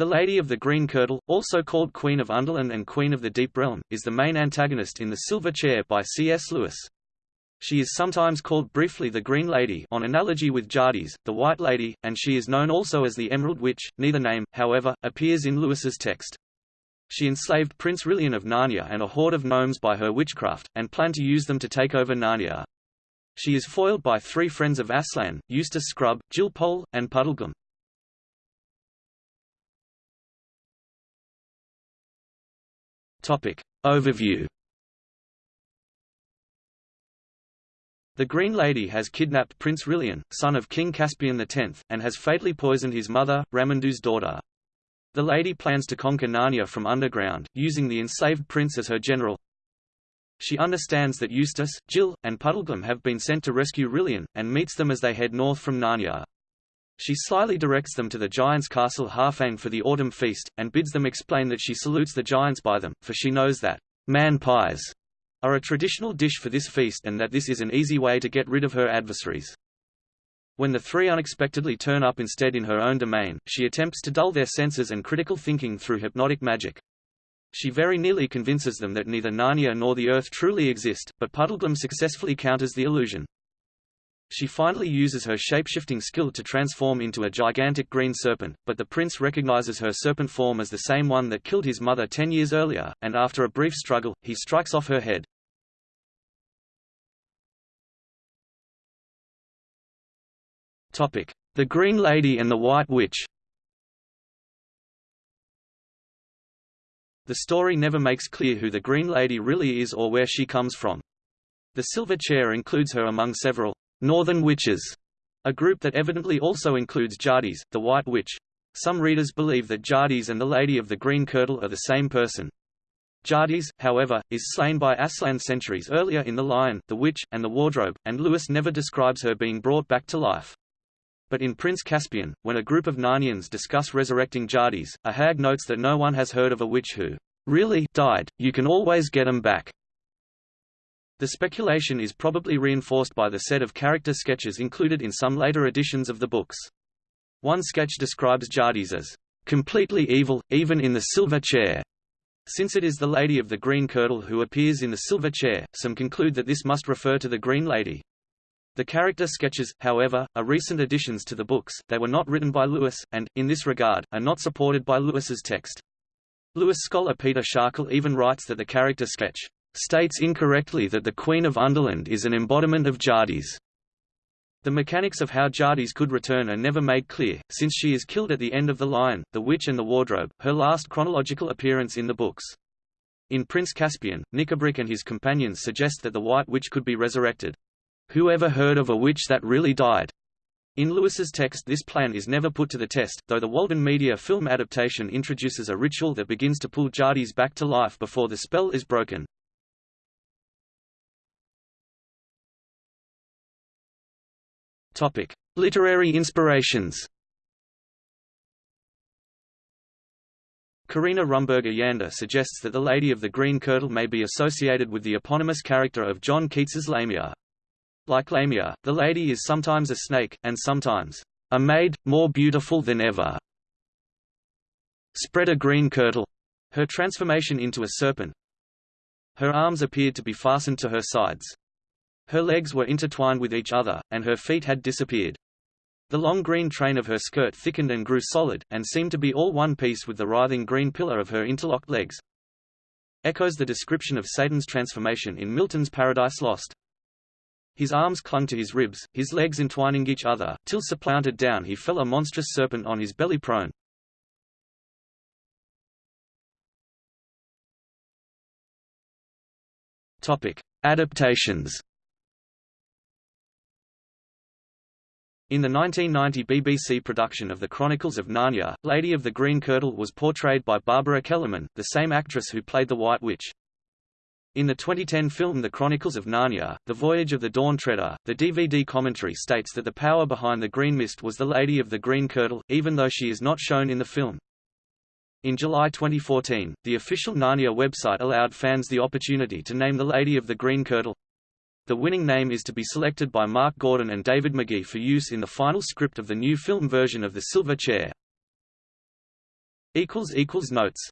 The Lady of the Green Kirtle, also called Queen of Underland and Queen of the Deep Realm, is the main antagonist in The Silver Chair by C.S. Lewis. She is sometimes called briefly the Green Lady on analogy with Jadis, the White Lady, and she is known also as the Emerald Witch. Neither name, however, appears in Lewis's text. She enslaved Prince Rilian of Narnia and a horde of gnomes by her witchcraft, and planned to use them to take over Narnia. She is foiled by three friends of Aslan, Eustace Scrubb, Jill Pole, and Puddleglum. Topic. Overview The Green Lady has kidnapped Prince Rilian, son of King Caspian X, and has fatally poisoned his mother, Ramandu's daughter. The lady plans to conquer Narnia from underground, using the enslaved prince as her general. She understands that Eustace, Jill, and Puddleglum have been sent to rescue Rilian, and meets them as they head north from Narnia. She slyly directs them to the giant's castle Harfang for the autumn feast, and bids them explain that she salutes the giants by them, for she knows that man pies are a traditional dish for this feast and that this is an easy way to get rid of her adversaries. When the three unexpectedly turn up instead in her own domain, she attempts to dull their senses and critical thinking through hypnotic magic. She very nearly convinces them that neither Narnia nor the Earth truly exist, but Puddleglum successfully counters the illusion. She finally uses her shapeshifting skill to transform into a gigantic green serpent, but the prince recognizes her serpent form as the same one that killed his mother ten years earlier, and after a brief struggle, he strikes off her head. The Green Lady and the White Witch The story never makes clear who the Green Lady really is or where she comes from. The Silver Chair includes her among several Northern Witches, a group that evidently also includes Jadis, the White Witch. Some readers believe that Jadis and the Lady of the Green Kirtle are the same person. Jadis, however, is slain by Aslan centuries earlier in The Lion, the Witch, and the Wardrobe, and Lewis never describes her being brought back to life. But in Prince Caspian, when a group of Narnians discuss resurrecting Jadis, a hag notes that no one has heard of a witch who really died, you can always get them back. The speculation is probably reinforced by the set of character sketches included in some later editions of the books. One sketch describes Jadis as completely evil, even in the silver chair. Since it is the Lady of the Green Kirtle who appears in the silver chair, some conclude that this must refer to the Green Lady. The character sketches, however, are recent additions to the books, they were not written by Lewis, and, in this regard, are not supported by Lewis's text. Lewis scholar Peter Schakel even writes that the character sketch states incorrectly that the Queen of Underland is an embodiment of Jadis. The mechanics of how Jadis could return are never made clear, since she is killed at the end of The Lion, The Witch and the Wardrobe, her last chronological appearance in the books. In Prince Caspian, Nikabrik and his companions suggest that the White Witch could be resurrected. Who ever heard of a witch that really died? In Lewis's text this plan is never put to the test, though the Walden Media film adaptation introduces a ritual that begins to pull Jadis back to life before the spell is broken. Topic: Literary inspirations. Karina Rumberger Yander suggests that the Lady of the Green Kirtle may be associated with the eponymous character of John Keats's Lamia. Like Lamia, the lady is sometimes a snake, and sometimes a maid, more beautiful than ever. Spread a green kirtle. Her transformation into a serpent. Her arms appeared to be fastened to her sides. Her legs were intertwined with each other, and her feet had disappeared. The long green train of her skirt thickened and grew solid, and seemed to be all one piece with the writhing green pillar of her interlocked legs. Echoes the description of Satan's transformation in Milton's Paradise Lost. His arms clung to his ribs, his legs entwining each other, till supplanted down he fell a monstrous serpent on his belly prone. Topic. Adaptations In the 1990 BBC production of The Chronicles of Narnia, Lady of the Green Kirtle was portrayed by Barbara Kellerman, the same actress who played the White Witch. In the 2010 film The Chronicles of Narnia, The Voyage of the Dawn Treader, the DVD commentary states that the power behind the Green Mist was the Lady of the Green Kirtle, even though she is not shown in the film. In July 2014, the official Narnia website allowed fans the opportunity to name the Lady of the Green Kirtle. The winning name is to be selected by Mark Gordon and David Magee for use in the final script of the new film version of The Silver Chair. Notes